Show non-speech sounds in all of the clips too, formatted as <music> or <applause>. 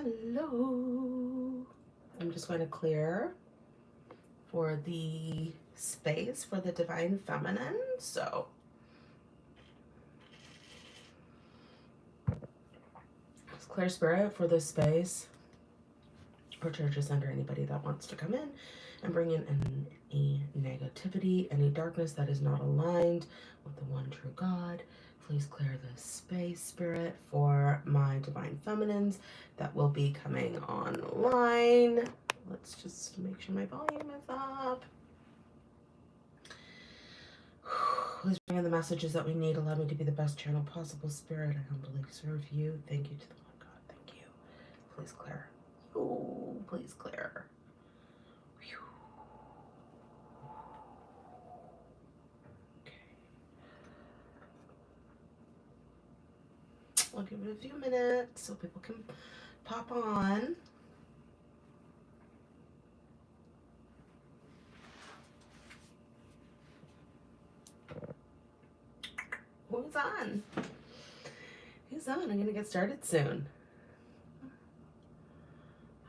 Hello. I'm just going to clear for the space for the divine feminine. So let's clear spirit for this space or churches under anybody that wants to come in and bring in any negativity, any darkness that is not aligned with the one true God. Please clear the space, Spirit, for my Divine Feminines that will be coming online. Let's just make sure my volume is up. <sighs> Please bring in the messages that we need. Allow me to be the best channel possible, Spirit. I humbly serve you. Thank you to the one God. Thank you. Please clear. Oh, please clear. I'll give it a few minutes so people can pop on. Who's on? Who's on? I'm gonna get started soon.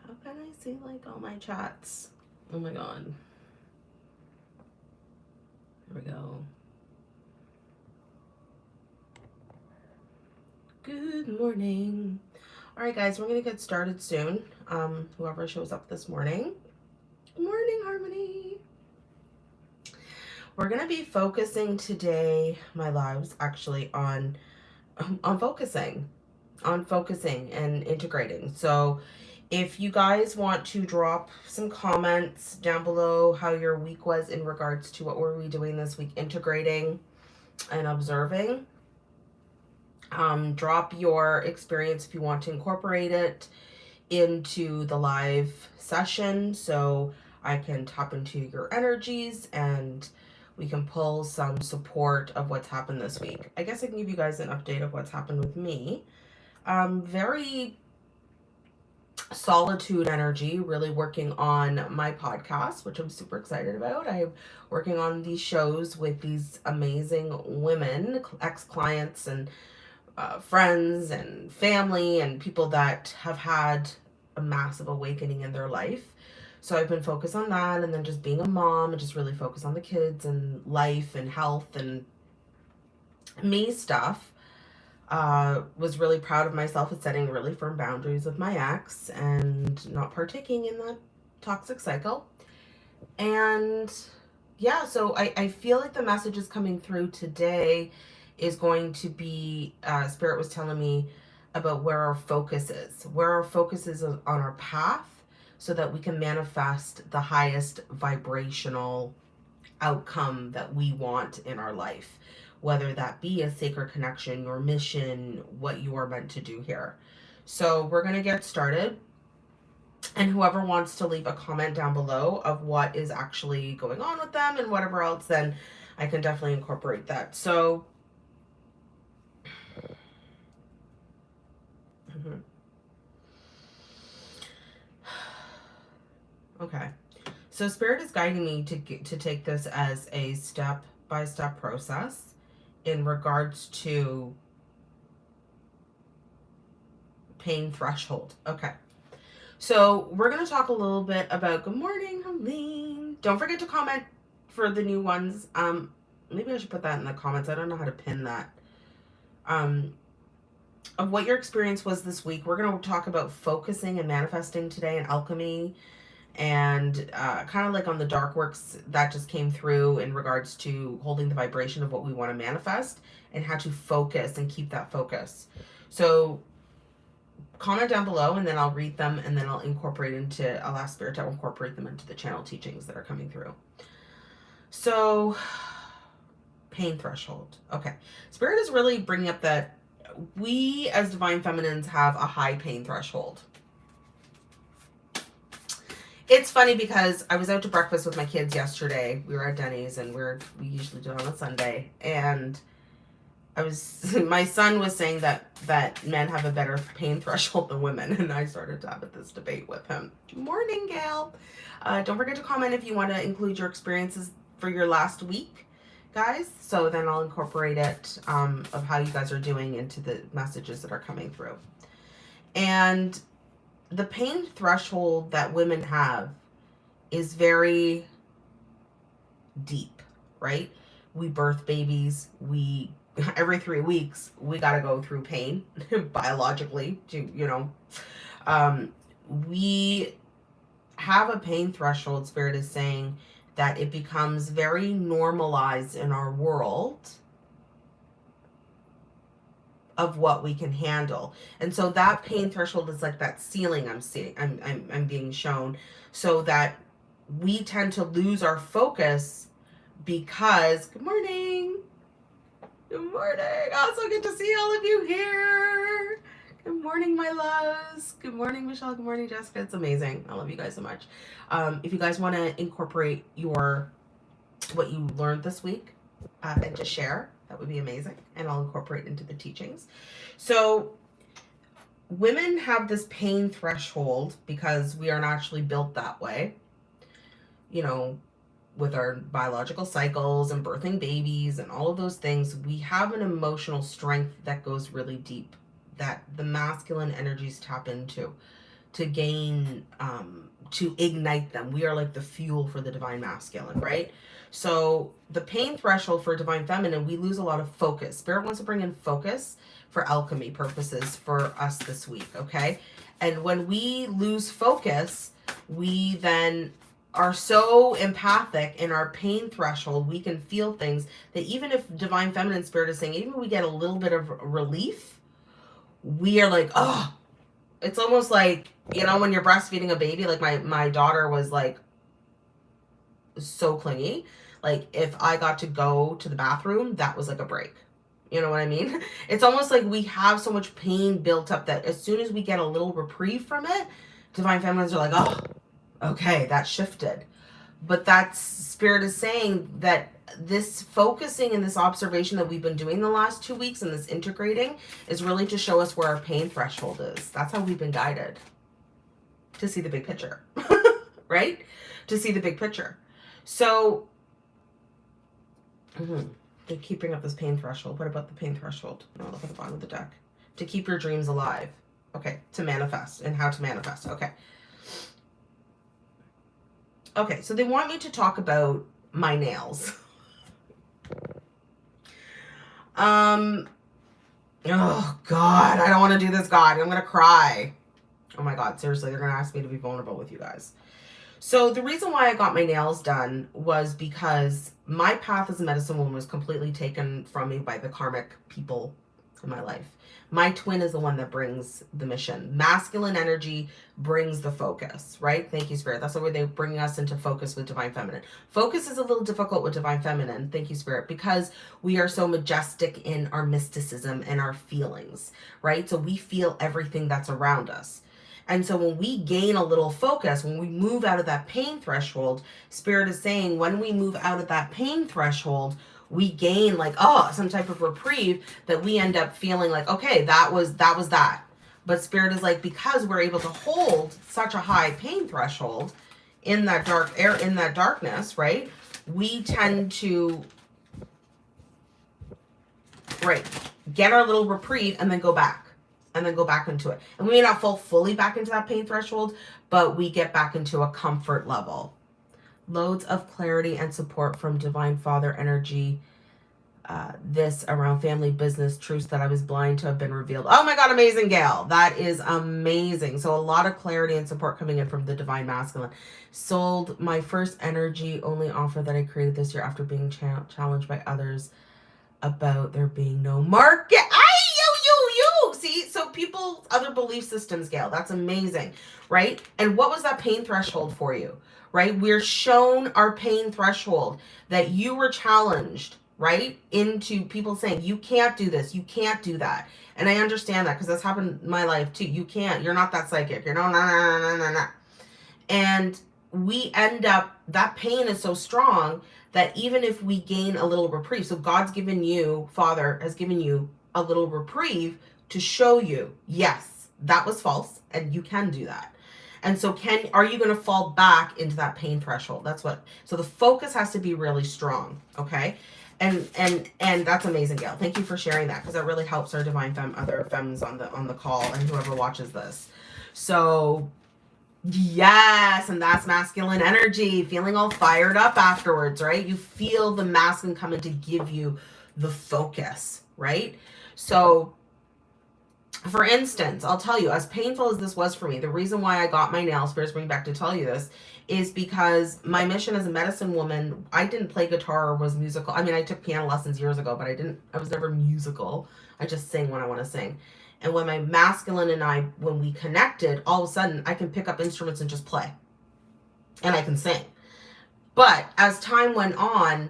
How can I see like all my chats? Oh my god. Here we go. Good morning. All right, guys, we're going to get started soon. Um, whoever shows up this morning. Morning, Harmony. We're going to be focusing today, my lives, actually, on, <laughs> on focusing, on focusing and integrating. So if you guys want to drop some comments down below how your week was in regards to what were we doing this week, integrating and observing, um, drop your experience if you want to incorporate it into the live session so I can tap into your energies and we can pull some support of what's happened this week. I guess I can give you guys an update of what's happened with me. Um, very solitude energy, really working on my podcast, which I'm super excited about. I'm working on these shows with these amazing women, ex-clients and uh, friends and family and people that have had a massive awakening in their life. So I've been focused on that and then just being a mom and just really focus on the kids and life and health and me stuff. Uh, was really proud of myself at setting really firm boundaries with my ex and not partaking in that toxic cycle. And yeah, so I, I feel like the message is coming through today is going to be, uh, Spirit was telling me about where our focus is, where our focus is on our path so that we can manifest the highest vibrational outcome that we want in our life, whether that be a sacred connection, your mission, what you are meant to do here. So we're going to get started. And whoever wants to leave a comment down below of what is actually going on with them and whatever else, then I can definitely incorporate that. So Mm-hmm. <sighs> Okay. So spirit is guiding me to get, to take this as a step by step process in regards to pain threshold. Okay. So we're going to talk a little bit about good morning, Helene. Don't forget to comment for the new ones. Um, maybe I should put that in the comments. I don't know how to pin that. Um, of what your experience was this week. We're going to talk about focusing and manifesting today and alchemy and uh, kind of like on the dark works that just came through in regards to holding the vibration of what we want to manifest and how to focus and keep that focus. So comment down below and then I'll read them and then I'll incorporate into, I'll ask Spirit to incorporate them into the channel teachings that are coming through. So <sighs> pain threshold. Okay. Spirit is really bringing up that we as divine feminines have a high pain threshold. It's funny because I was out to breakfast with my kids yesterday. We were at Denny's and we're we usually do it on a Sunday. And I was <laughs> my son was saying that that men have a better pain <laughs> threshold than women, and I started to have this debate with him. Good morning, Gail. Uh, don't forget to comment if you want to include your experiences for your last week guys. So then I'll incorporate it um, of how you guys are doing into the messages that are coming through. And the pain threshold that women have is very deep, right? We birth babies, we <laughs> every three weeks we got to go through pain <laughs> biologically to you know um we have a pain threshold spirit is saying that it becomes very normalized in our world of what we can handle. And so that pain threshold is like that ceiling I'm seeing I'm I'm I'm being shown so that we tend to lose our focus because good morning. Good morning. Also good to see all of you here. Good morning, my loves. Good morning, Michelle. Good morning, Jessica. It's amazing. I love you guys so much. Um, if you guys want to incorporate your what you learned this week uh, and just share, that would be amazing. And I'll incorporate into the teachings. So women have this pain threshold because we are naturally built that way. You know, with our biological cycles and birthing babies and all of those things, we have an emotional strength that goes really deep that the masculine energies tap into to gain um to ignite them we are like the fuel for the divine masculine right so the pain threshold for divine feminine, we lose a lot of focus. Spirit wants to bring in focus for alchemy purposes for us this week, okay? And when we lose focus, we then are so empathic in our pain threshold, we can feel things that even if divine feminine spirit is saying, even if we get a little bit of relief, we are like, oh, it's almost like, you know, when you're breastfeeding a baby, like my, my daughter was like so clingy like if I got to go to the bathroom, that was like a break. You know what I mean? <laughs> It's almost like we have so much pain built up that as soon as we get a little reprieve from it, divine feminines are like, oh, okay, that shifted. But that spirit is saying that this focusing and this observation that we've been doing the last two weeks and this integrating is really to show us where our pain threshold is. That's how we've been guided to see the big picture, <laughs> right? To see the big picture. So Mm-hmm. To keep bringing up this pain threshold. What about the pain threshold? No, look at the bottom of the deck. To keep your dreams alive. Okay, to manifest and how to manifest. Okay. Okay, so they want me to talk about my nails. <laughs> um, oh God, I don't want to do this, God. I'm going to cry. Oh my God, seriously, they're going to ask me to be vulnerable with you guys. So the reason why I got my nails done was because my path as a medicine woman was completely taken from me by the karmic people in my life. My twin is the one that brings the mission. Masculine energy brings the focus, right? Thank you, Spirit. That's the way they bring us into focus with Divine Feminine. Focus is a little difficult with Divine Feminine, thank you, Spirit, because we are so majestic in our mysticism and our feelings, right? So we feel everything that's around us. And so when we gain a little focus, when we move out of that pain threshold, Spirit is saying when we move out of that pain threshold, we gain like, oh, some type of reprieve that we end up feeling like, okay, that was, that was that. But Spirit is like, because we're able to hold such a high pain threshold in that dark air, in that darkness, right? We tend to, right, get our little reprieve and then go back and then go back into it. And we may not fall fully back into that pain threshold, but we get back into a comfort level. Loads of clarity and support from Divine Father energy. Uh, this around family business truths that I was blind to have been revealed. Oh my God, amazing, Gail. That is amazing. So a lot of clarity and support coming in from the Divine Masculine. Sold my first energy only offer that I created this year after being cha challenged by others about there being no market. I you, you, you. see so people other belief systems gail that's amazing right and what was that pain threshold for you right? We're shown our pain threshold that you were challenged right? Into people saying you can't do this. You can't do that. And i understand that because that's happened in my life too. You can't. You're not that psychic. You're no no no no no no. And we end up that pain is so strong that even if we gain a little reprieve so god's given you father has given you a little reprieve to show you, yes, that was false and you can do that. And so can, are you going to fall back into that pain threshold? That's what, so the focus has to be really strong. Okay. and and and that's amazing gail thank you for sharing that because that really helps our divine fem other femmes on the on the call and whoever watches this so yes and that's masculine energy feeling all fired up afterwards right you feel the masculine coming to give you the focus right so for instance, I'll tell you, as painful as this was for me, the reason why I got my nails first bring back to tell you this is because my mission as a medicine woman, I didn't play guitar or was musical. I mean, I took piano lessons years ago, but I didn't, I was never musical. I just sing when I want to sing. And when my masculine and I, when we connected, all of a sudden I can pick up instruments and just play. And I can sing. But as time went on,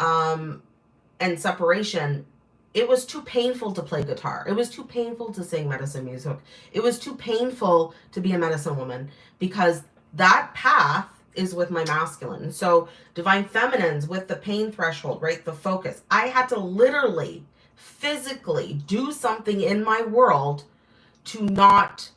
um, and separation, it was too painful to play guitar. It was too painful to sing medicine music. It was too painful to be a medicine woman because that path is with my masculine. So divine feminines with the pain threshold, right? The focus. I had to literally, physically do something in my world to not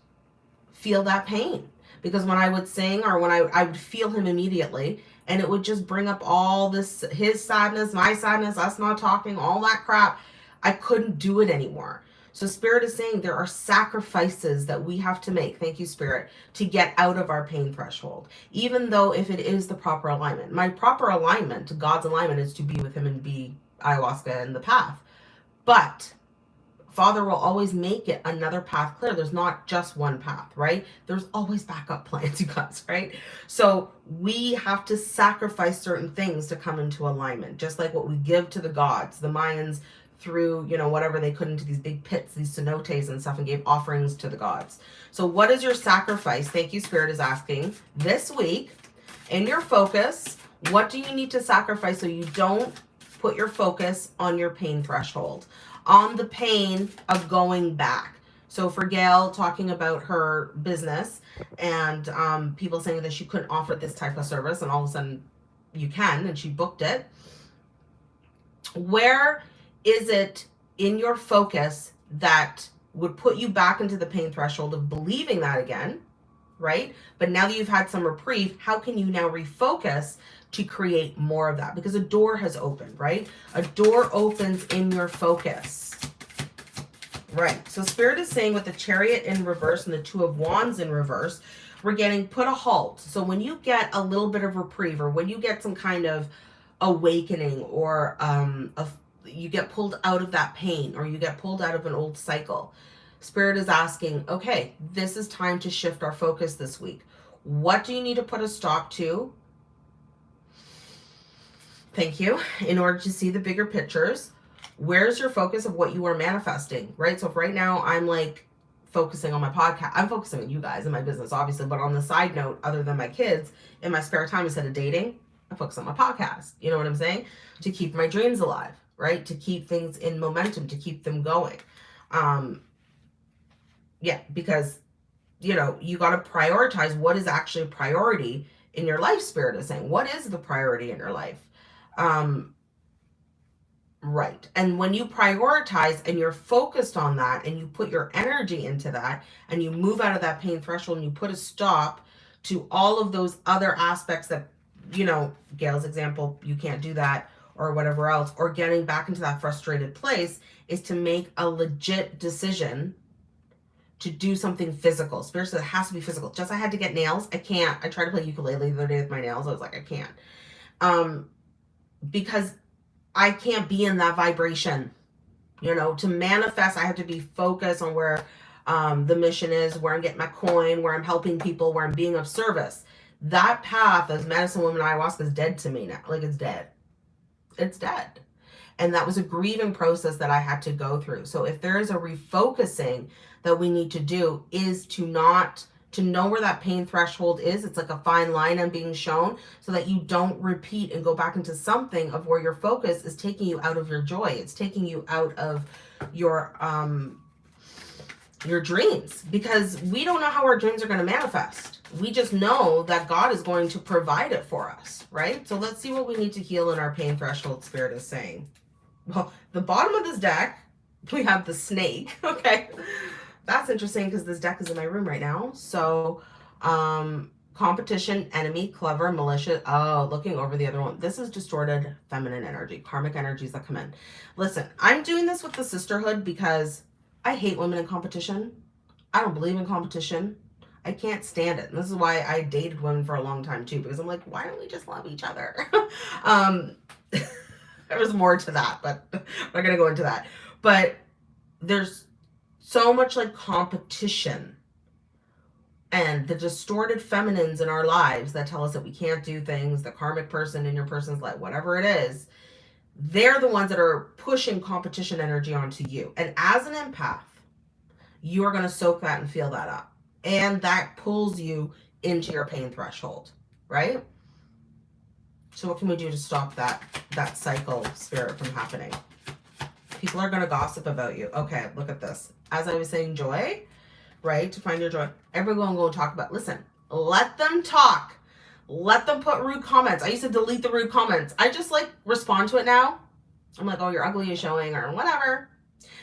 feel that pain. Because when I would sing or when I, I would feel him immediately and it would just bring up all this, his sadness, my sadness, us not talking, all that crap I couldn't do it anymore. So Spirit is saying there are sacrifices that we have to make, thank you Spirit, to get out of our pain threshold. Even though if it is the proper alignment. My proper alignment, God's alignment is to be with him and be ayahuasca in the path. But Father will always make it another path clear. There's not just one path, right? There's always backup plans, <laughs> you guys, right? So we have to sacrifice certain things to come into alignment, just like what we give to the gods. The Mayans through, you know, whatever they could into these big pits, these cenotes and stuff, and gave offerings to the gods. So what is your sacrifice? Thank you, Spirit is asking. This week, in your focus, what do you need to sacrifice so you don't put your focus on your pain threshold, on the pain of going back? So for Gail talking about her business and um, people saying that she couldn't offer this type of service and all of a sudden you can and she booked it. Where is it in your focus that would put you back into the pain threshold of believing that again, right? But now that you've had some reprieve, how can you now refocus to create more of that? Because a door has opened, right? A door opens in your focus. Right. So Spirit is saying with the Chariot in reverse and the Two of Wands in reverse, we're getting put a halt. So when you get a little bit of reprieve or when you get some kind of awakening or um, a you get pulled out of that pain or you get pulled out of an old cycle. Spirit is asking, okay, this is time to shift our focus this week. What do you need to put a stop to? Thank you. In order to see the bigger pictures, where's your focus of what you are manifesting, right? So if right now I'm like focusing on my podcast, I'm focusing on you guys and my business, obviously, but on the side note, other than my kids, in my spare time instead of dating, I focus on my podcast. You know what I'm saying? To keep my dreams alive right? To keep things in momentum, to keep them going. Um, yeah, because, you know, you got to prioritize what is actually a priority in your life, Spirit is saying. What is the priority in your life? Um, right. And when you prioritize and you're focused on that and you put your energy into that and you move out of that pain threshold and you put a stop to all of those other aspects that, you know, Gail's example, you can't do that or whatever else, or getting back into that frustrated place is to make a legit decision to do something physical. Spirit says it has to be physical. Just I had to get nails. I can't. I tried to play ukulele the other day with my nails. I was like, I can't. Um, because I can't be in that vibration. You know, to manifest, I have to be focused on where um, the mission is, where I'm getting my coin, where I'm helping people, where I'm being of service. That path as medicine woman ayahuasca is dead to me now. Like it's dead it's dead. And that was a grieving process that I had to go through. So if there is a refocusing that we need to do is to not, to know where that pain threshold is. It's like a fine line I'm being shown so that you don't repeat and go back into something of where your focus is taking you out of your joy. It's taking you out of your, um, your dreams because we don't know how our dreams are going to manifest. We just know that God is going to provide it for us, right? So let's see what we need to heal in our pain threshold spirit is saying. Well, the bottom of this deck, we have the snake, <laughs> okay? That's interesting because this deck is in my room right now. So, um, competition, enemy, clever, malicious. Oh, looking over the other one. This is distorted feminine energy, karmic energies that come in. Listen, I'm doing this with the sisterhood because I hate women in competition. I don't believe in competition. I can't stand it. And this is why I dated women for a long time too, because I'm like, why don't we just love each other? <laughs> um, <laughs> there was more to that, but I'm not going to go into that. But there's so much like competition and the distorted feminines in our lives that tell us that we can't do things, the karmic person in your person's life, whatever it is, they're the ones that are pushing competition energy onto you. And as an empath, you are going to soak that and feel that up. And that pulls you into your pain threshold, right? So what can we do to stop that that cycle spirit from happening? People are going to gossip about you. Okay, look at this. As I was saying, joy, right? To find your joy. Everyone will talk about, listen, let them talk. Let them put rude comments. I used to delete the rude comments. I just like respond to it now. I'm like, oh, you're ugly is showing or whatever.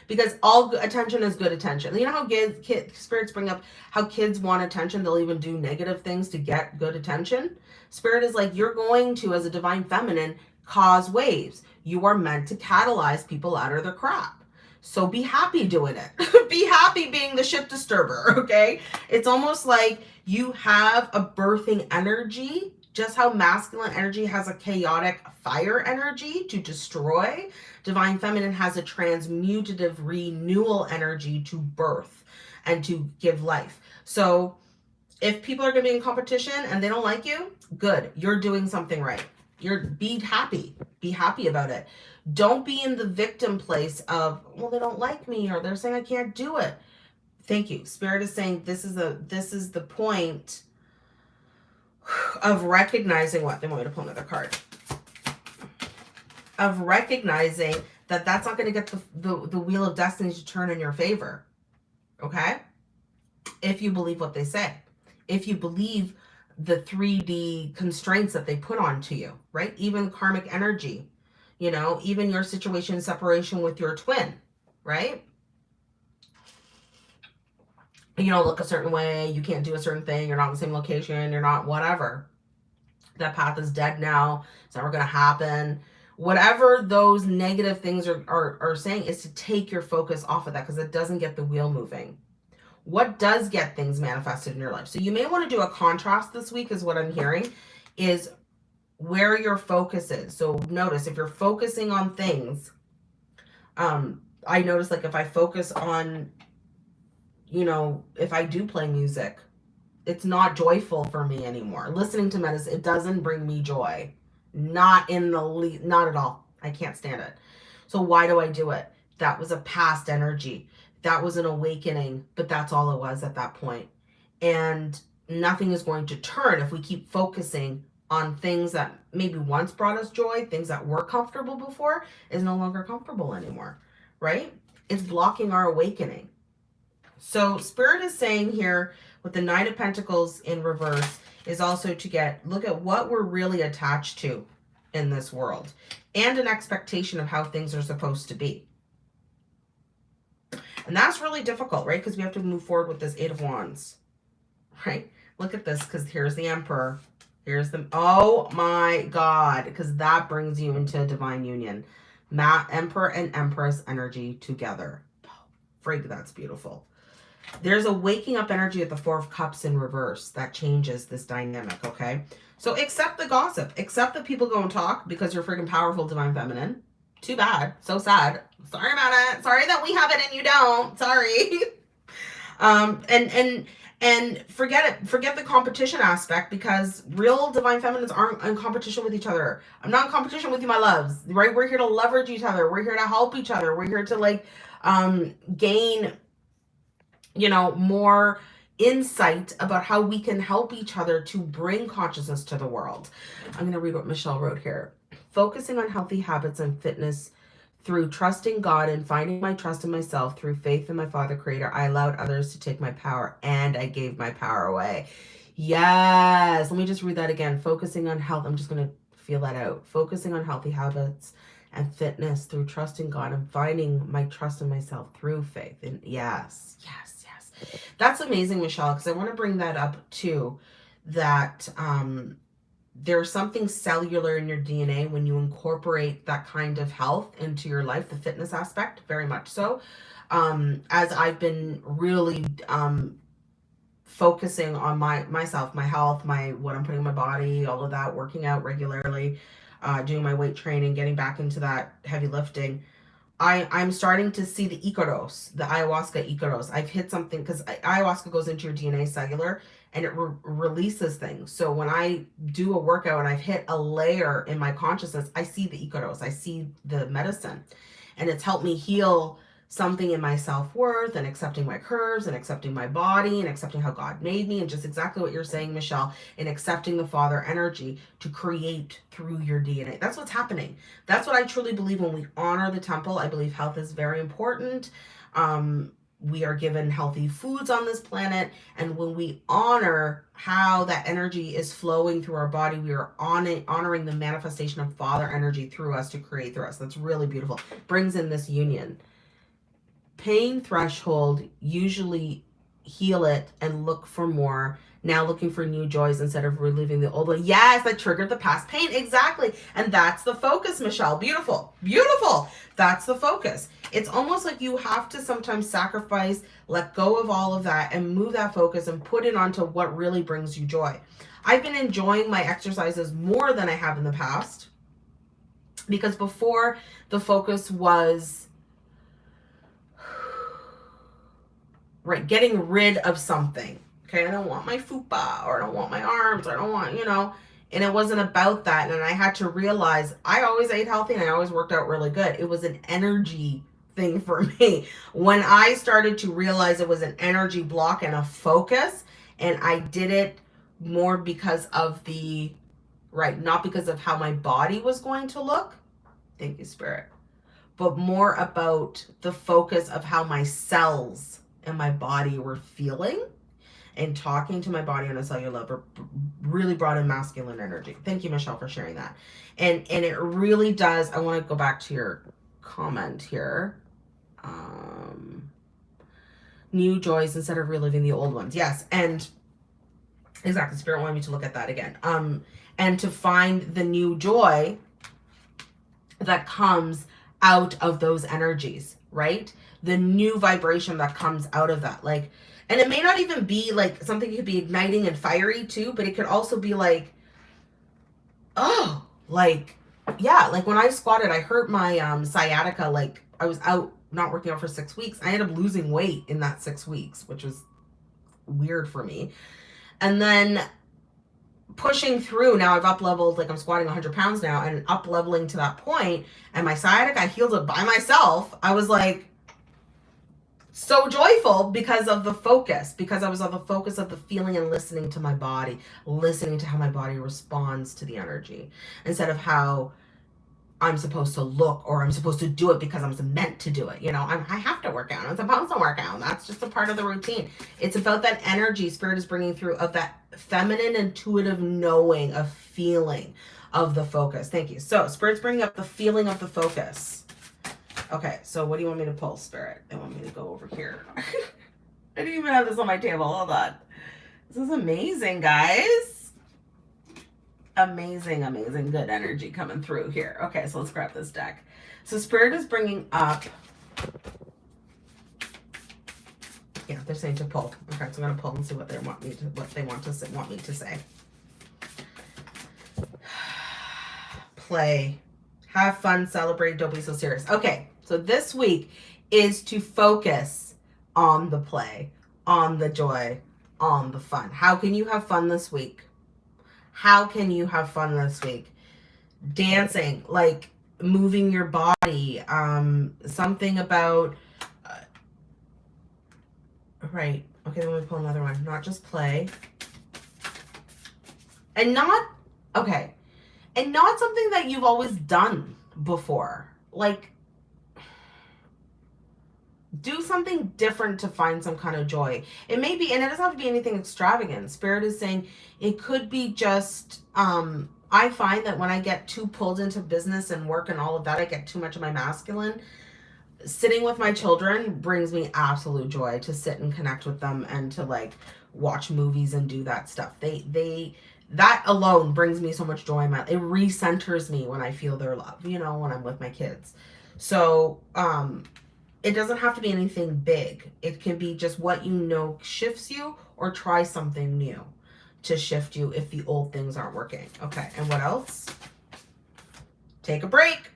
Because all attention is good attention. You know how kids, kid, spirits bring up how kids want attention. They'll even do negative things to get good attention. Spirit is like, you're going to, as a divine feminine, cause waves. You are meant to catalyze people out of their crap. So be happy doing it. <laughs> be happy being the ship disturber, <laughs> okay? It's almost like you have a birthing energy, just how masculine energy has a chaotic fire energy to destroy. Divine feminine has a transmutative renewal energy to birth and to give life. So if people are going to be in competition and they don't like you, good. You're doing something right. You're be happy. Be happy about it. Don't be in the victim place of, well, they don't like me or they're saying I can't do it. Thank you. Spirit is saying this is a this is the point of recognizing what they want me to pull another card. Of recognizing that that's not going to get the, the, the wheel of destiny to turn in your favor. Okay? If you believe what they say. If you believe the 3D constraints that they put onto you, right? Even karmic energy you know, even your situation separation with your twin, right? You don't look a certain way, you can't do a certain thing, you're not in the same location, you're not whatever. That path is dead now, it's never going to happen. Whatever those negative things are, are, are saying is to take your focus off of that because it doesn't get the wheel moving. What does get things manifested in your life? So you may want to do a contrast this week is what I'm hearing is where your focus is. So notice if you're focusing on things, um, I notice like if I focus on, you know, if I do play music, it's not joyful for me anymore. Listening to medicine, it doesn't bring me joy. Not in the least, not at all. I can't stand it. So why do I do it? That was a past energy. That was an awakening, but that's all it was at that point. And nothing is going to turn if we keep focusing on things that maybe once brought us joy, things that were comfortable before, is no longer comfortable anymore, right? It's blocking our awakening. So Spirit is saying here with the Nine of Pentacles in reverse is also to get, look at what we're really attached to in this world and an expectation of how things are supposed to be. And that's really difficult, right? Because we have to move forward with this Eight of Wands, right? Look at this because here's the Emperor Here's the, oh my God, because that brings you into divine union. Matt, Emperor and Empress energy together. Frig, that's beautiful. There's a waking up energy at the Four of Cups in reverse that changes this dynamic, okay? So accept the gossip. Accept that people go and talk because you're freaking powerful, divine feminine. Too bad. So sad. Sorry about it. Sorry that we have it and you don't. Sorry. <laughs> um, and, and, and forget it forget the competition aspect because real divine feminines aren't in competition with each other i'm not in competition with you my loves right we're here to leverage each other we're here to help each other we're here to like um gain you know more insight about how we can help each other to bring consciousness to the world i'm going to read what michelle wrote here focusing on healthy habits and fitness through trusting God and finding my trust in myself through faith in my Father Creator, I allowed others to take my power and I gave my power away. Yes. Let me just read that again. Focusing on health. I'm just going to feel that out. Focusing on healthy habits and fitness through trusting God and finding my trust in myself through faith. And yes, yes, yes. That's amazing, Michelle, because I want to bring that up too. that um, there's something cellular in your DNA when you incorporate that kind of health into your life, the fitness aspect, very much so. Um, as I've been really um, focusing on my myself, my health, my what I'm putting in my body, all of that, working out regularly, uh, doing my weight training, getting back into that heavy lifting. I, I'm starting to see the Icaros, the ayahuasca Icaros. I've hit something because ayahuasca goes into your DNA cellular and it re releases things. So when I do a workout and I've hit a layer in my consciousness, I see the Icaros, I see the medicine, and it's helped me heal something in my self-worth and accepting my curves and accepting my body and accepting how God made me and just exactly what you're saying, Michelle, and accepting the father energy to create through your DNA. That's what's happening. That's what I truly believe when we honor the temple. I believe health is very important. Um, we are given healthy foods on this planet. And when we honor how that energy is flowing through our body, we are on honoring the manifestation of father energy through us to create through us. That's really beautiful. Brings in this union pain threshold, usually heal it and look for more. Now looking for new joys instead of reliving the old. Yes, that triggered the past pain. Exactly. And that's the focus, Michelle. Beautiful. Beautiful. That's the focus. It's almost like you have to sometimes sacrifice, let go of all of that and move that focus and put it onto what really brings you joy. I've been enjoying my exercises more than I have in the past because before the focus was right? Getting rid of something. Okay, I don't want my fupa or I don't want my arms or I don't want, you know, and it wasn't about that. And I had to realize I always ate healthy and I always worked out really good. It was an energy thing for <laughs> me. When I started to realize it was an energy block and a focus, and I did it more because of the, right, not because of how my body was going to look. Thank you, Spirit. But more about the focus of how my cells and my body were feeling and talking to my body on a cellular level really brought in masculine energy. Thank you, Michelle, for sharing that. And and it really does. I want to go back to your comment here. Um, new joys instead of reliving the old ones. Yes, and exactly. Spirit wanted me to look at that again. Um, and to find the new joy that comes out of those energies, right? The new vibration that comes out of that. Like, and it may not even be like something could be igniting and fiery too, but it could also be like, oh, like, yeah, like when I squatted, I hurt my um, sciatica. Like I was out not working out for six weeks. I ended up losing weight in that six weeks, which was weird for me. And then pushing through now I've up leveled like I'm squatting 100 pounds now and up leveling to that point and my sciatica healed it by myself I was like so joyful because of the focus, because I was on the focus of the feeling and listening to my body, listening to how my body responds to the energy instead of how I'm supposed to look or I'm supposed to do it because I'm meant to do it. You know, I'm, I have to work out. I'm supposed to work out. That's just a part of the routine. It's about that energy spirit is bringing through of that feminine intuitive knowing of feeling of the focus. Thank you. So spirit's bringing up the feeling of the focus Okay, so what do you want me to pull, Spirit? They want me to go over here. <laughs> I didn't even have this on my table. Hold on. This is amazing, guys. Amazing, amazing, good energy coming through here. Okay, so let's grab this deck. So Spirit is bringing up... Yeah, they're saying to pull. Okay, so I'm going to pull and see what they want me to, what they want to say, want me to say. <sighs> Play. Have fun, celebrate, don't be so serious. Okay, so this week is to focus on the play, on the joy, on the fun. How can you have fun this week? How can you have fun this week? Dancing, like moving your body, um, something about, uh, right. Okay, let me pull another one. Not just play. And not, okay. And not something that you've always done before. Like, do something different to find some kind of joy. It may be, and it doesn't have to be anything extravagant. Spirit is saying it could be just, um, I find that when I get too pulled into business and work and all of that, I get too much of my masculine. Sitting with my children brings me absolute joy to sit and connect with them and to like watch movies and do that stuff. They they that alone brings me so much joy my it recenters me when I feel their love, you know, when I'm with my kids. So, um it doesn't have to be anything big. It can be just what you know shifts you or try something new to shift you if the old things aren't working. Okay, and what else? Take a break.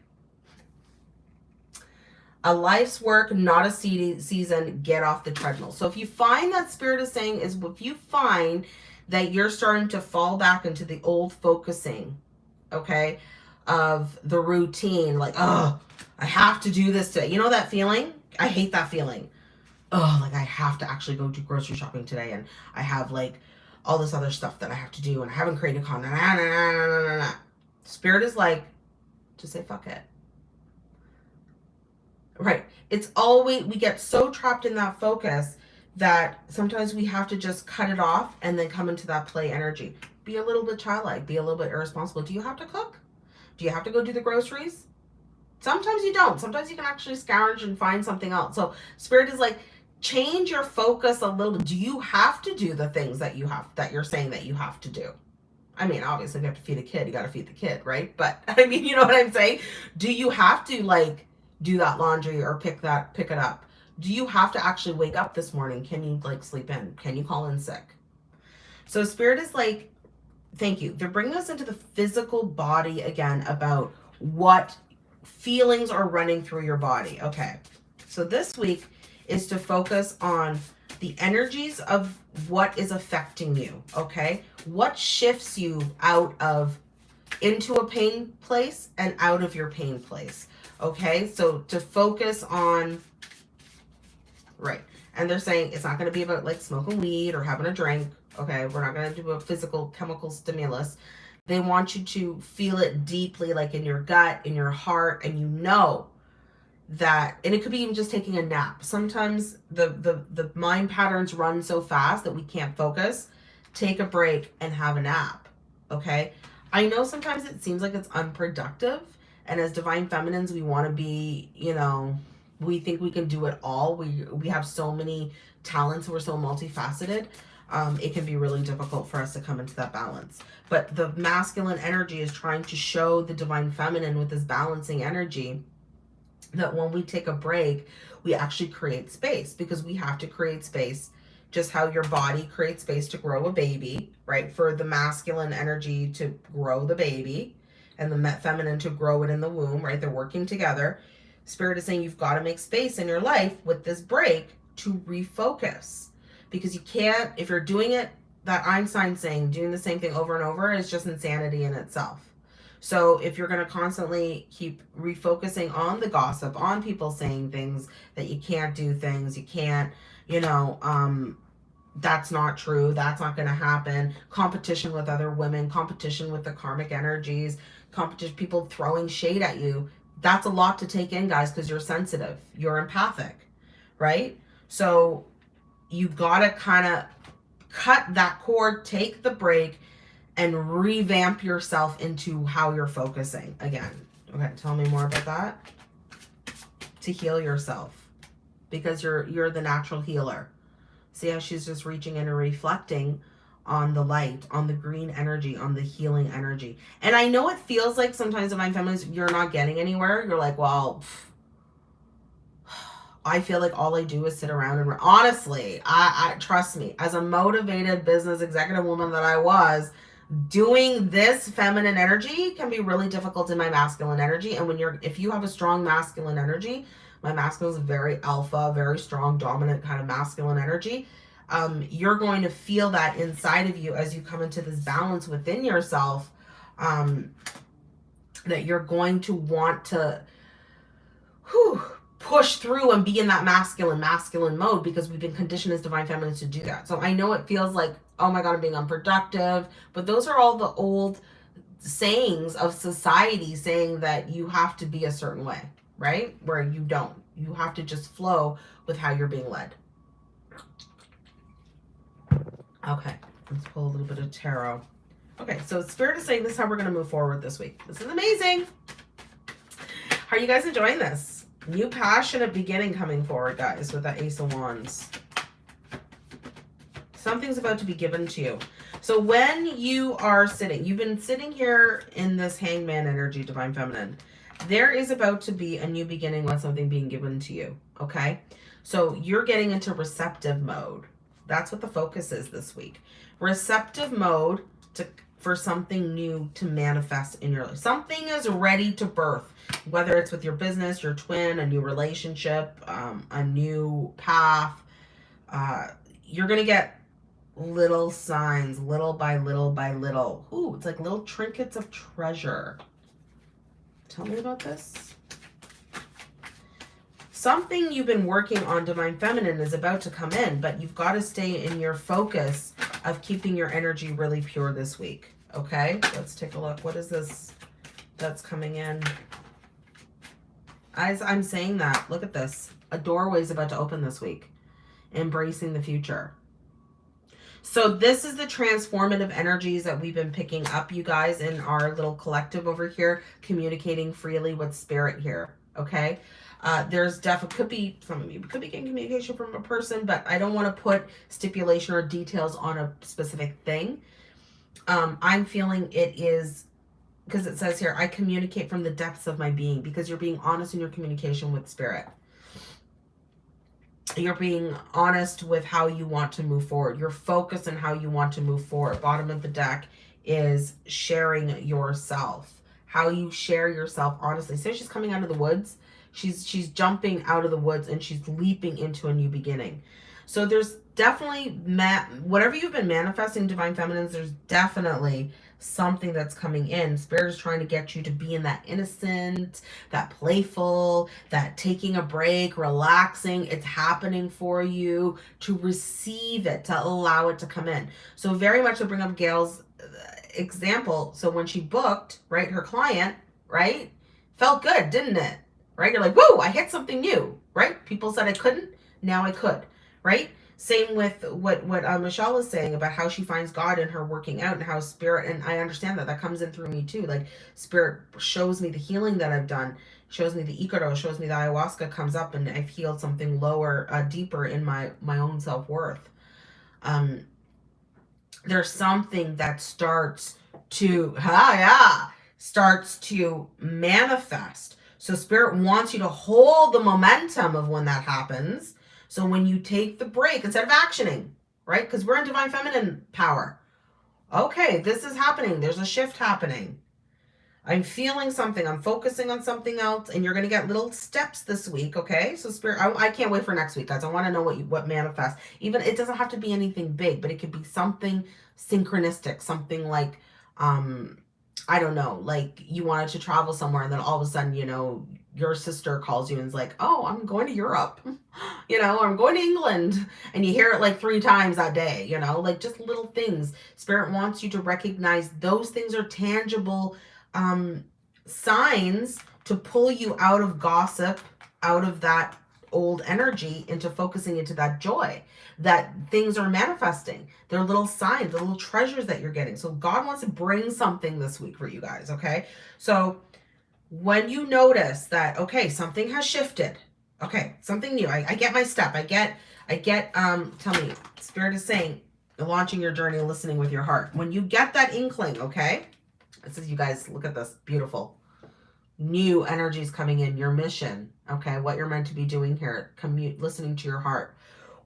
A life's work, not a season. Get off the treadmill. So if you find that spirit is saying is if you find that you're starting to fall back into the old focusing, okay, of the routine, like, oh, I have to do this today. You know that feeling? I hate that feeling. Oh, like I have to actually go do grocery shopping today and I have like all this other stuff that I have to do and I haven't created content. Nah, nah, nah, nah, Spirit is like, to say fuck it. Right. It's always, we get so trapped in that focus that sometimes we have to just cut it off and then come into that play energy. Be a little bit childlike, be a little bit irresponsible. Do you have to cook? Do you have to go do the groceries? Sometimes you don't. Sometimes you can actually scourge and find something else. So spirit is like, change your focus a little. Do you have to do the things that you have, that you're saying that you have to do? I mean, obviously if you have to feed a kid, you got to feed the kid, right? But <laughs> I mean, you know what I'm saying? Do you have to like do that laundry or pick that, pick it up? Do you have to actually wake up this morning? Can you like sleep in? Can you call in sick? So spirit is like, thank you. They're bringing us into the physical body again about what feelings are running through your body. Okay. So this week is to focus on the energies of what is affecting you. Okay. What shifts you out of into a pain place and out of your pain place. Okay. So to focus on, right. And they're saying it's not going to be about like smoking weed or having a drink. Okay. We're not going to do a physical chemical stimulus. They want you to feel it deeply, like in your gut, in your heart, and you know that, and it could be even just taking a nap. Sometimes the, the, the mind patterns run so fast that we can't focus. Take a break and have a nap, okay? I know sometimes it seems like it's unproductive, and as divine feminines, we want to be, you know, we think we can do it all. We, we have so many talents. We're so multifaceted um, it can be really difficult for us to come into that balance. But the masculine energy is trying to show the divine feminine with this balancing energy that when we take a break, we actually create space because we have to create space just how your body creates space to grow a baby, right? For the masculine energy to grow the baby and the feminine to grow it in the womb, right? They're working together. Spirit is saying you've got to make space in your life with this break to refocus because you can't, if you're doing it, that Einstein saying, doing the same thing over and over is just insanity in itself. So if you're going to constantly keep refocusing on the gossip, on people saying things that you can't do things, you can't, you know, um, that's not true. That's not going to happen. Competition with other women, competition with the karmic energies, competition, people throwing shade at you. That's a lot to take in, guys, because you're sensitive. You're empathic, right? So you gotta kind of cut that cord, take the break, and revamp yourself into how you're focusing again. Okay, tell me more about that. To heal yourself because you're you're the natural healer. See how she's just reaching in and reflecting on the light, on the green energy, on the healing energy. And I know it feels like sometimes in my feminines, you're not getting anywhere. You're like, well, I feel like all I do is sit around and honestly, I, I trust me, as a motivated business executive woman that I was, doing this feminine energy can be really difficult in my masculine energy. And when you're, if you have a strong masculine energy, my masculine is very alpha, very strong, dominant kind of masculine energy. Um, you're going to feel that inside of you as you come into this balance within yourself, um, that you're going to want to, whew, push through and be in that masculine, masculine mode because we've been conditioned as divine feminines to do that. So I know it feels like, oh my God, I'm being unproductive, but those are all the old sayings of society saying that you have to be a certain way, right? Where you don't. You have to just flow with how you're being led. Okay, let's pull a little bit of tarot. Okay, so it's Spirit is saying this is how we're going to move forward this week. This is amazing. Are you guys enjoying this? New passionate beginning coming forward, guys, with that Ace of Wands. Something's about to be given to you. So when you are sitting, you've been sitting here in this hangman energy, divine feminine. There is about to be a new beginning with something being given to you. Okay. So you're getting into receptive mode. That's what the focus is this week. Receptive mode to for something new to manifest in your life. Something is ready to birth, whether it's with your business, your twin, a new relationship, um, a new path. Uh, you're going to get little signs, little by little by little. Ooh, it's like little trinkets of treasure. Tell me about this. Something you've been working on, Divine Feminine, is about to come in, but you've got to stay in your focus of keeping your energy really pure this week. Okay, let's take a look. What is this that's coming in? As I'm saying that, look at this. A doorway is about to open this week. Embracing the future. So this is the transformative energies that we've been picking up, you guys, in our little collective over here, communicating freely with spirit here, okay? Uh, there's definitely, could be, of you could be getting communication from a person, but I don't want to put stipulation or details on a specific thing um, I'm feeling it is because it says here, I communicate from the depths of my being because you're being honest in your communication with spirit. You're being honest with how you want to move forward. You're focused on how you want to move forward. Bottom of the deck is sharing yourself. How you share yourself honestly. So she's coming out of the woods. She's she's jumping out of the woods and she's leaping into a new beginning. So there's definitely whatever you've been manifesting divine feminines there's definitely something that's coming in. Spirit is trying to get you to be in that innocent that playful that taking a break relaxing. It's happening for you to receive it to allow it to come in. So very much to bring up gail's uh, example. So when she booked right her client right felt good didn't it right you're like whoa i hit something new right people said i couldn't now i could right same with what what uh, Michelle is saying about how she finds God in her working out and how spirit and I understand that that comes in through me too. Like spirit shows me the healing that I've done, shows me the Ikaro, shows me the ayahuasca comes up and I've healed something lower, uh, deeper in my my own self worth. Um, there's something that starts to ah yeah starts to manifest. So spirit wants you to hold the momentum of when that happens so when you take the break, instead of actioning, right? Because we're in divine feminine power. Okay, this is happening. There's a shift happening. I'm feeling something. I'm focusing on something else. And you're going to get little steps this week, okay? So spirit, I, I can't wait for next week, guys. I want to know what you, what manifests. Even, it doesn't have to be anything big, but it could be something synchronistic. Something like, um, I don't know, like you wanted to travel somewhere and then all of a sudden, you know, your sister calls you and is like, oh, I'm going to Europe, <laughs> you know, I'm going to England. And you hear it like three times that day, you know, like just little things. Spirit wants you to recognize those things are tangible um, signs to pull you out of gossip, out of that old energy into focusing into that joy that things are manifesting. They're little signs, the little treasures that you're getting. So God wants to bring something this week for you guys, okay? So when you notice that, okay, something has shifted, okay, something new, I, I get my step, I get, I get, um, tell me, Spirit is saying, launching your journey, listening with your heart. When you get that inkling, okay, this is, you guys, look at this, beautiful. New energies coming in, your mission, okay, what you're meant to be doing here, commute, listening to your heart.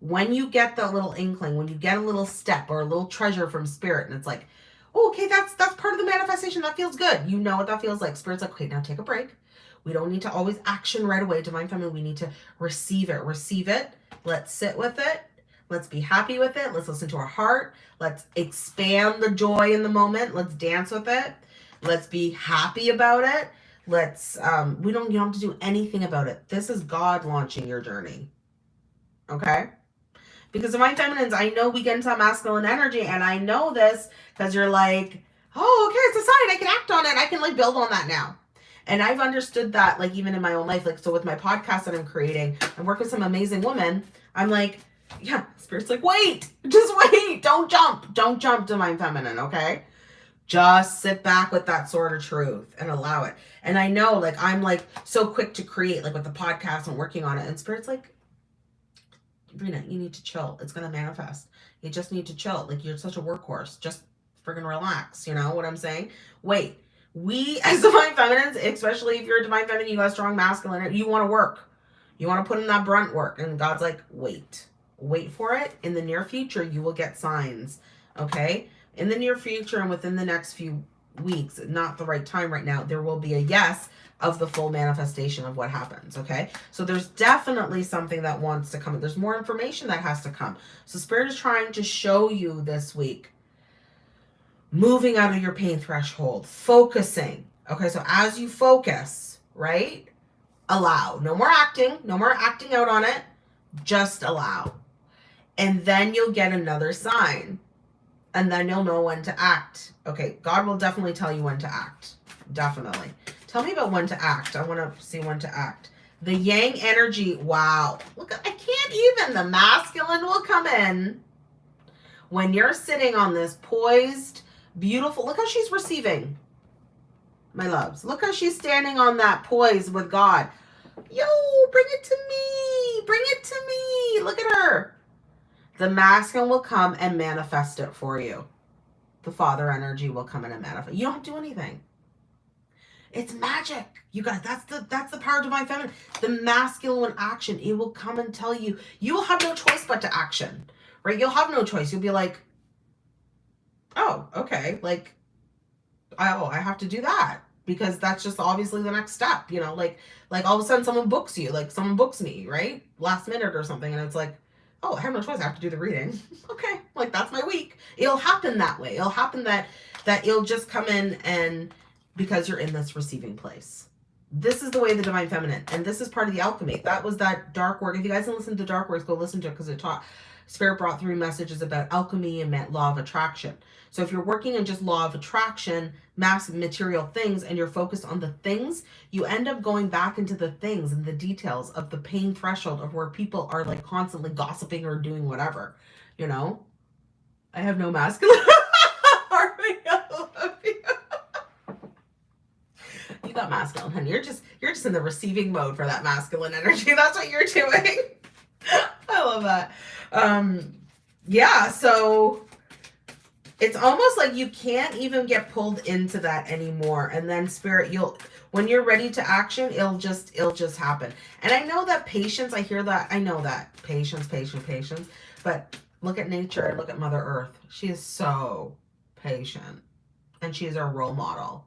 When you get that little inkling, when you get a little step or a little treasure from spirit, and it's like, oh, okay, that's that's part of the manifestation. That feels good. You know what that feels like. Spirit's like, okay, now take a break. We don't need to always action right away. Divine Feminine, we need to receive it. Receive it. Let's sit with it. Let's be happy with it. Let's listen to our heart. Let's expand the joy in the moment. Let's dance with it. Let's be happy about it. Let's, um, we don't, you don't have to do anything about it. This is God launching your journey. Okay? Because Divine Feminines, I know we get into masculine energy, and I know this because you're like, oh, okay, it's a sign. I can act on it. I can like build on that now. And I've understood that like even in my own life. Like, so with my podcast that I'm creating, I work with some amazing women. I'm like, yeah, spirit's like, wait, just <laughs> wait. Don't jump. Don't jump Divine Feminine, okay? Just sit back with that sort of truth and allow it. And I know like I'm like so quick to create like with the podcast and working on it. And spirit's like, Brina, you need to chill. It's going to manifest. You just need to chill. Like you're such a workhorse. Just friggin' relax. You know what I'm saying? Wait. We <laughs> as divine feminines, especially if you're a divine feminine, you got strong masculine, you want to work. You want to put in that brunt work. And God's like, wait. Wait for it. In the near future, you will get signs. Okay? In the near future and within the next few weeks, not the right time right now, there will be a yes of the full manifestation of what happens, okay? So there's definitely something that wants to come. There's more information that has to come. So Spirit is trying to show you this week moving out of your pain threshold, focusing. Okay, so as you focus, right? Allow. No more acting, no more acting out on it. Just allow. And then you'll get another sign. And then you'll know when to act. Okay, God will definitely tell you when to act. Definitely. Tell me about when to act. I want to see when to act. The yang energy. Wow. Look, I can't even. The masculine will come in. When you're sitting on this poised, beautiful. Look how she's receiving. My loves. Look how she's standing on that poise with God. Yo, bring it to me. Bring it to me. Look at her. The masculine will come and manifest it for you. The father energy will come in and manifest. You don't do anything. It's magic. You guys, that's the that's the power of divine feminine. The masculine action, it will come and tell you. You will have no choice but to action. Right? You'll have no choice. You'll be like, oh, okay, like oh, I have to do that because that's just obviously the next step, you know, like like all of a sudden someone books you, like someone books me, right? Last minute or something, and it's like, oh, I have no choice. I have to do the reading. <laughs> okay, like that's my week. It'll happen that way. It'll happen that that you'll just come in and because you're in this receiving place. This is the way the divine feminine, and this is part of the alchemy. That was that dark work. If you guys didn't listen to dark works, go listen to it because it taught spirit brought through messages about alchemy and law of attraction. So if you're working in just law of attraction, mass material things, and you're focused on the things, you end up going back into the things and the details of the pain threshold of where people are like constantly gossiping or doing whatever, you know? I have no masculine. <laughs> you got masculine, honey. You're just you're just in the receiving mode for that masculine energy. That's what you're doing. <laughs> I love that. Um yeah, so it's almost like you can't even get pulled into that anymore. And then spirit, you'll when you're ready to action, it'll just it'll just happen. And I know that patience, I hear that, I know that. Patience, patience, patience. But look at nature, look at Mother Earth. She is so patient. And she is our role model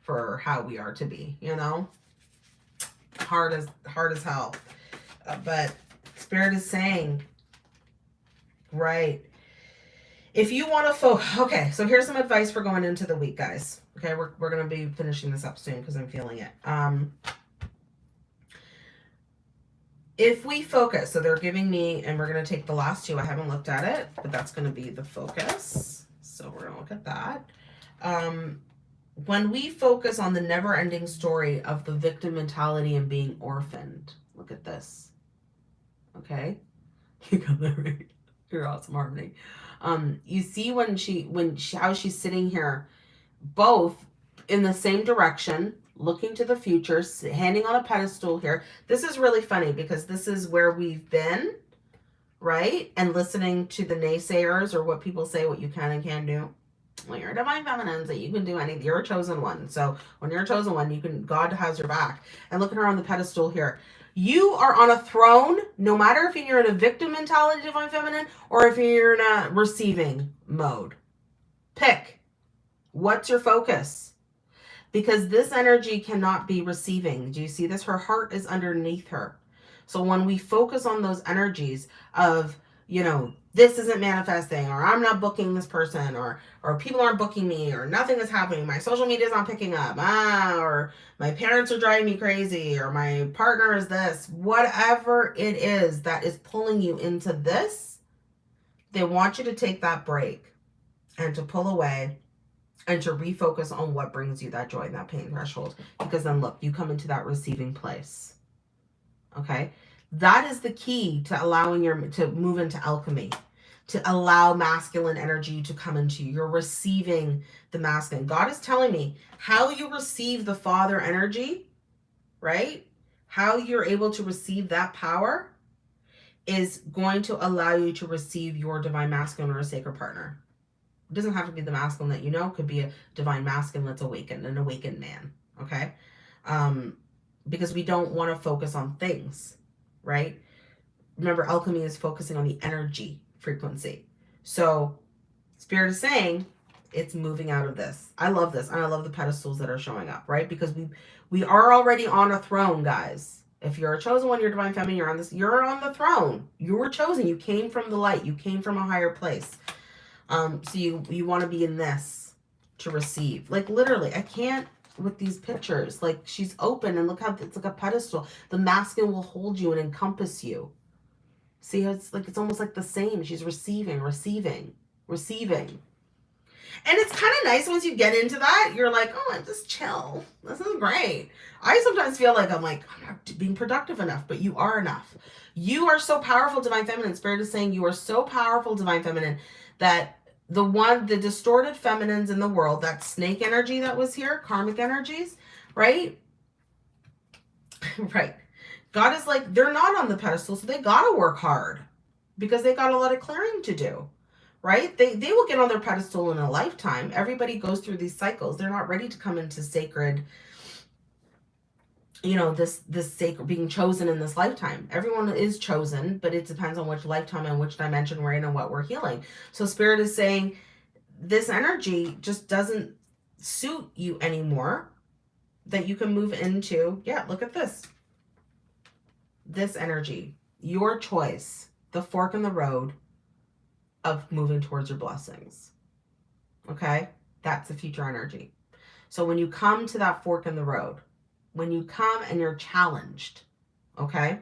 for how we are to be, you know? Hard as hard as hell. Uh, but spirit is saying, right. If you want to focus, okay, so here's some advice for going into the week, guys. Okay, we're, we're going to be finishing this up soon because I'm feeling it. Um, if we focus, so they're giving me, and we're going to take the last two. I haven't looked at it, but that's going to be the focus. So we're going to look at that. Um, when we focus on the never ending story of the victim mentality and being orphaned, look at this. Okay. <laughs> You got that right. You're awesome, Harmony. Um, you see when she, when she, how she's sitting here, both in the same direction, looking to the future, handing on a pedestal here. This is really funny because this is where we've been, right? And listening to the naysayers or what people say, what you can and can't do well, you're a divine feminine, so you can do anything. You're a chosen one. So when you're a chosen one, you can, God has your back. And look at her on the pedestal here. You are on a throne, no matter if you're in a victim mentality, divine feminine, or if you're in a receiving mode. Pick. What's your focus? Because this energy cannot be receiving. Do you see this? Her heart is underneath her. So when we focus on those energies of, you know, this isn't manifesting or I'm not booking this person or or people aren't booking me or nothing is happening. My social media is not picking up. Ah, or my parents are driving me crazy or my partner is this. Whatever it is that is pulling you into this, they want you to take that break and to pull away and to refocus on what brings you that joy and that pain threshold. Because then look, you come into that receiving place. Okay. That is the key to allowing your, to move into alchemy, to allow masculine energy to come into you. You're receiving the masculine. God is telling me how you receive the father energy, right? How you're able to receive that power is going to allow you to receive your divine masculine or a sacred partner. It doesn't have to be the masculine that you know, it could be a divine masculine that's awakened, an awakened man. Okay. Um, because we don't want to focus on things, right? Remember, alchemy is focusing on the energy frequency. So, Spirit is saying it's moving out of this. I love this. And I love the pedestals that are showing up, right? Because we we are already on a throne, guys. If you're a chosen one, you're divine feminine, you're on this, you're on the throne. You were chosen. You came from the light. You came from a higher place. Um, so you you want to be in this to receive. Like literally, I can't with these pictures. Like she's open and look how it's like a pedestal. The masculine will hold you and encompass you. See, it's like it's almost like the same. She's receiving, receiving, receiving. And it's kind of nice once you get into that. You're like, oh, I'm just chill. This is great. I sometimes feel like I'm like, I'm not being productive enough, but you are enough. You are so powerful, Divine Feminine. Spirit is saying you are so powerful, Divine Feminine, that the one, the distorted feminines in the world, that snake energy that was here, karmic energies, right? <laughs> right. God is like, they're not on the pedestal, so they got to work hard because they got a lot of clearing to do, right? They, they will get on their pedestal in a lifetime. Everybody goes through these cycles. They're not ready to come into sacred, you know, this, this sacred being chosen in this lifetime. Everyone is chosen, but it depends on which lifetime and which dimension we're in and what we're healing. So spirit is saying this energy just doesn't suit you anymore that you can move into. Yeah, look at this this energy, your choice, the fork in the road of moving towards your blessings. Okay? That's the future energy. So when you come to that fork in the road, when you come and you're challenged, okay?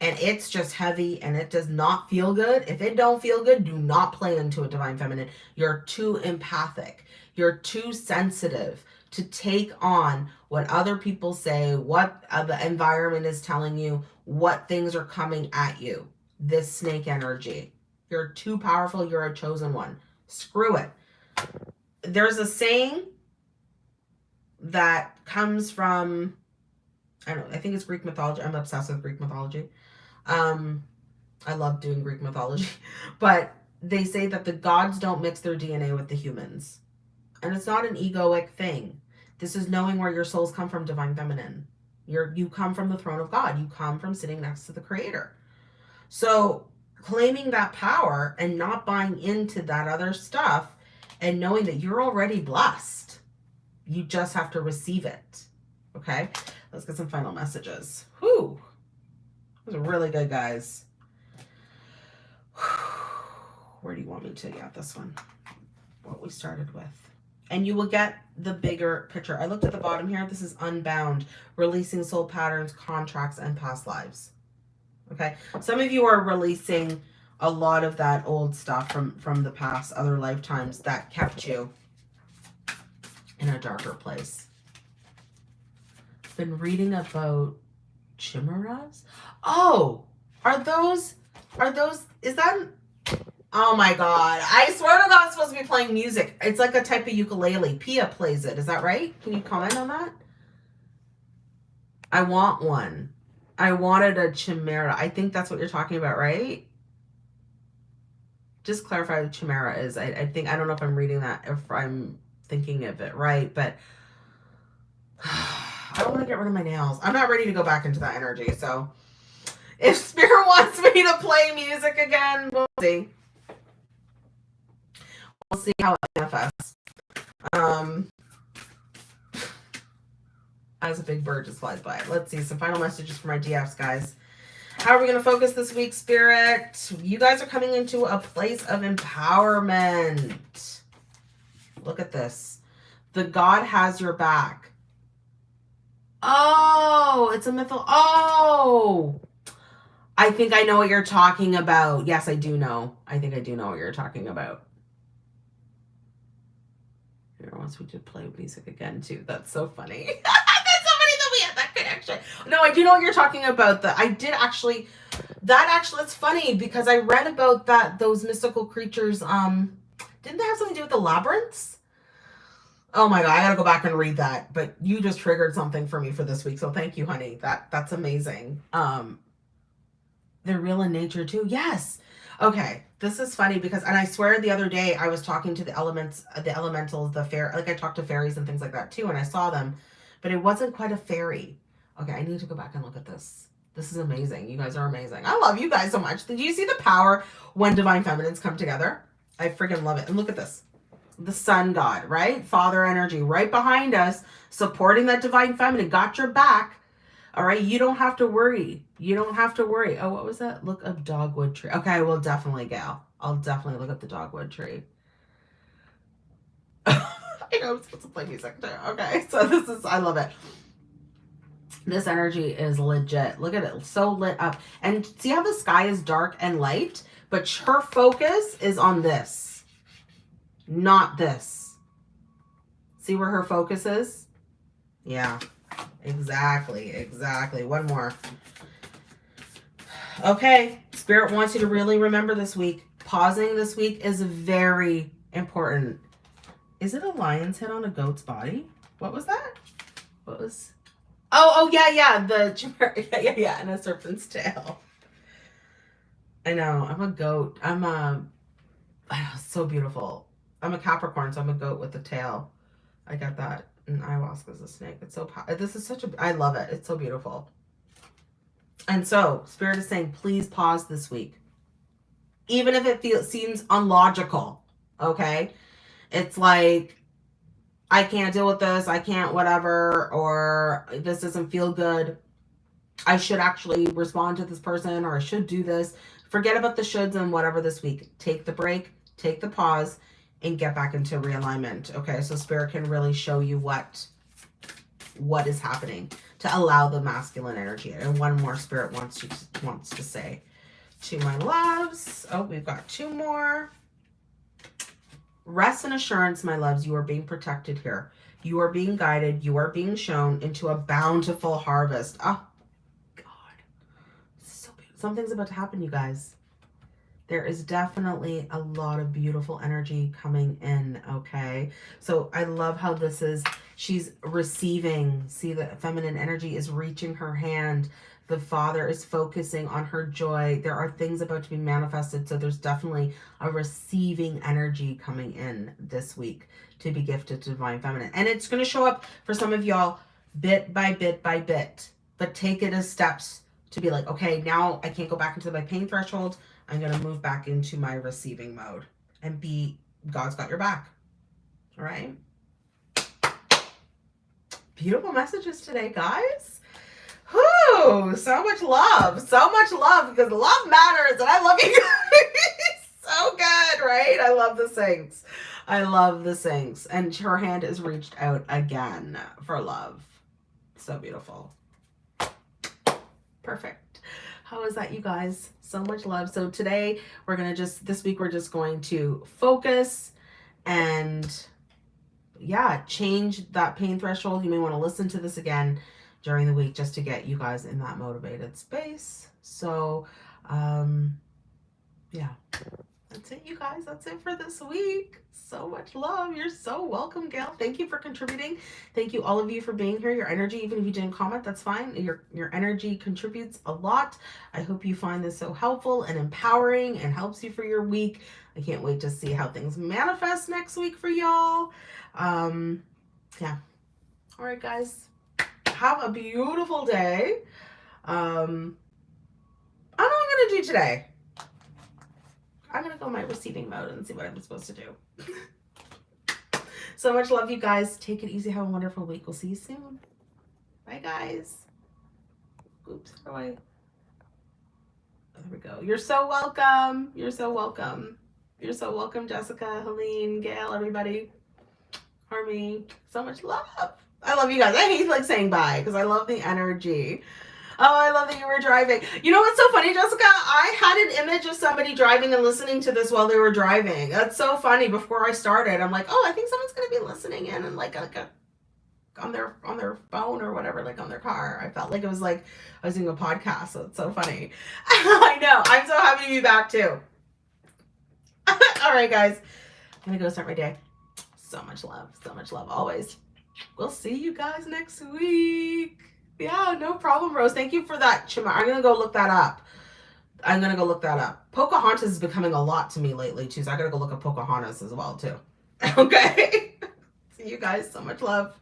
And it's just heavy and it does not feel good. If it don't feel good, do not play into a divine feminine. You're too empathic. You're too sensitive to take on what other people say, what uh, the environment is telling you, what things are coming at you. This snake energy. You're too powerful. You're a chosen one. Screw it. There's a saying that comes from, I don't know, I think it's Greek mythology. I'm obsessed with Greek mythology. Um, I love doing Greek mythology. <laughs> But they say that the gods don't mix their DNA with the humans. And it's not an egoic thing. This is knowing where your souls come from, divine feminine. You're, you come from the throne of God. You come from sitting next to the creator. So claiming that power and not buying into that other stuff and knowing that you're already blessed. You just have to receive it. Okay. Let's get some final messages. Whoo. Those are really good, guys. <sighs> Where do you want me to get this one? What we started with and you will get the bigger picture. I looked at the bottom here. This is unbound, releasing soul patterns, contracts, and past lives. Okay. Some of you are releasing a lot of that old stuff from, from the past, other lifetimes that kept you in a darker place. Been reading about chimeras. Oh, are those, are those, is that Oh my god. I swear to God it's supposed to be playing music. It's like a type of ukulele. Pia plays it. Is that right? Can you comment on that? I want one. I wanted a chimera. I think that's what you're talking about, right? Just clarify what chimera is. I, I think, I don't know if I'm reading that, if I'm thinking of it right, but <sighs> I don't want to get rid of my nails. I'm not ready to go back into that energy, so if <laughs> Spirit wants me to play music again, we'll see we'll see how it manifests. Um, as a big bird just flies by. Let's see some final messages for my DFs, guys. How are we going to focus this week, Spirit? You guys are coming into a place of empowerment. Look at this. The God has your back. Oh, it's a mythical. Oh, I think I know what you're talking about. Yes, I do know. I think I do know what you're talking about. Here wants me to play music again too. That's so funny. <laughs> That's so funny that we had that connection. No, I do know what you're talking about. That I did actually. That actually, it's funny because I read about that those mystical creatures. Um, didn't they have something to do with the labyrinths? Oh my god, I gotta go back and read that. But you just triggered something for me for this week, so thank you, honey. That that's amazing. Um, They're real in nature too. Yes. Okay. This is funny because, and I swear the other day I was talking to the elements, the elementals, the fair, like I talked to fairies and things like that too, and I saw them, but it wasn't quite a fairy. Okay, I need to go back and look at this. This is amazing. You guys are amazing. I love you guys so much. Did you see the power when divine feminines come together? I freaking love it. And look at this. The sun god, right? Father energy right behind us, supporting that divine feminine. Got your back. All right. You don't have to worry. You don't have to worry. Oh, what was that? Look up dogwood tree. Okay, I will definitely, go. I'll definitely look up the dogwood tree. <laughs> I know I'm supposed to play music too. Okay, <laughs> so this is, I love it. This energy is legit. Look at it. So lit up. And see how the sky is dark and light? But her focus is on this. Not this. See where her focus is? Yeah. Exactly. Exactly. One more. Okay. Spirit wants you to really remember this week. Pausing this week is very important. Is it a lion's head on a goat's body? What was that? What was... Oh, oh, yeah, yeah. The <laughs> yeah, yeah, yeah, and a serpent's tail. I know. I'm a goat. I'm a. Oh, <sighs> so beautiful. I'm a Capricorn, so I'm a goat with a tail. I get that. And ayahuasca is a snake. It's so. This is such a. I love it. It's so beautiful. And so, Spirit is saying, please pause this week, even if it feels seems unlogical. Okay, it's like I can't deal with this, I can't whatever, or this doesn't feel good. I should actually respond to this person or I should do this. Forget about the shoulds and whatever this week. Take the break, take the pause, and get back into realignment. Okay, so spirit can really show you what what is happening to allow the masculine energy. And one more spirit wants you wants to say to my loves. Oh, we've got two more. Rest and assurance, my loves, you are being protected here. You are being guided. You are being shown into a bountiful harvest. Oh, God. So. Something's about to happen, you guys. There is definitely a lot of beautiful energy coming in, okay? So I love how this is, she's receiving. See, the feminine energy is reaching her hand the Father is focusing on her joy. There are things about to be manifested. So there's definitely a receiving energy coming in this week to be gifted to Divine Feminine. And it's going to show up for some of y'all bit by bit by bit. But take it as steps to be like, okay, now I can't go back into my pain threshold. I'm going to move back into my receiving mode and be, God's got your back. All right. Beautiful messages today, guys. Whoo, so much love, so much love because love matters and I love you guys <laughs> so good, right? I love the Saints. I love the Saints. And her hand is reached out again for love. So beautiful. Perfect. How is that, you guys? So much love. So today we're going to just, this week we're just going to focus and yeah, change that pain threshold. You may want to listen to this again during the week just to get you guys in that motivated space. So, um, yeah, that's it, you guys. That's it for this week. So much love. You're so welcome, Gail. Thank you for contributing. Thank you, all of you, for being here. Your energy, even if you didn't comment, that's fine. Your, your energy contributes a lot. I hope you find this so helpful and empowering and helps you for your week. I can't wait to see how things manifest next week for y'all. Um, yeah. All right, guys have a beautiful day. Um, I don't know what I'm going to do today. I'm going to go my receiving mode and see what I'm supposed to do. <laughs> so much love, you guys. Take it easy. Have a wonderful week. We'll see you soon. Bye, guys. Oops, how do I... There we go. You're so welcome. You're so welcome. You're so welcome, Jessica, Helene, Gail, everybody. Harmony. So much love. I love you guys. I hate like saying bye because I love the energy. Oh, I love that you were driving. You know what's so funny, Jessica? I had an image of somebody driving and listening to this while they were driving. That's so funny. Before I started, I'm like, oh, I think someone's gonna be listening in and like, like a, on their on their phone or whatever, like on their car. I felt like it was like I was doing a podcast. So it's so funny. <laughs> I know. I'm so happy to be back too. <laughs> All right, guys. I'm gonna go start my day. So much love. So much love always we'll see you guys next week. Yeah, no problem, Rose. Thank you for that, Chima. I'm going to go look that up. I'm gonna go look that up. Pocahontas is becoming a lot to me lately too, so I gotta go look at Pocahontas as well too. <laughs> Okay. <laughs> See you guys. So much love.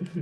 <laughs>